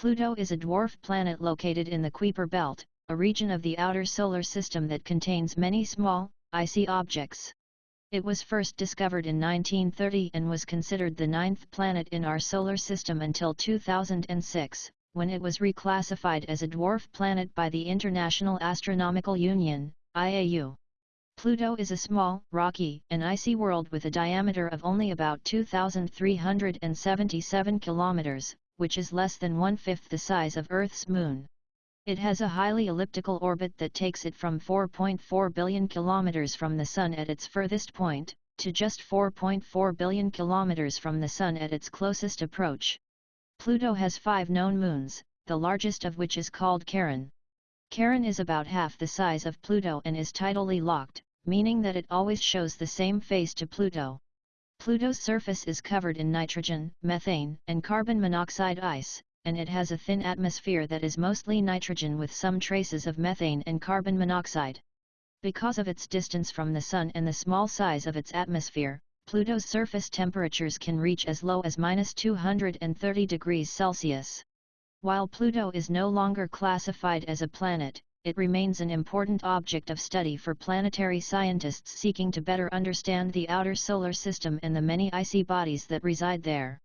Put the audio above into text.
Pluto is a dwarf planet located in the Kuiper Belt, a region of the outer solar system that contains many small, icy objects. It was first discovered in 1930 and was considered the ninth planet in our solar system until 2006, when it was reclassified as a dwarf planet by the International Astronomical Union, IAU. Pluto is a small, rocky, and icy world with a diameter of only about 2,377 kilometers, which is less than one-fifth the size of Earth's moon. It has a highly elliptical orbit that takes it from 4.4 billion kilometers from the Sun at its furthest point, to just 4.4 billion kilometers from the Sun at its closest approach. Pluto has five known moons, the largest of which is called Charon. Charon is about half the size of Pluto and is tidally locked, meaning that it always shows the same face to Pluto. Pluto's surface is covered in nitrogen, methane, and carbon monoxide ice, and it has a thin atmosphere that is mostly nitrogen with some traces of methane and carbon monoxide. Because of its distance from the Sun and the small size of its atmosphere, Pluto's surface temperatures can reach as low as minus 230 degrees Celsius. While Pluto is no longer classified as a planet, it remains an important object of study for planetary scientists seeking to better understand the outer solar system and the many icy bodies that reside there.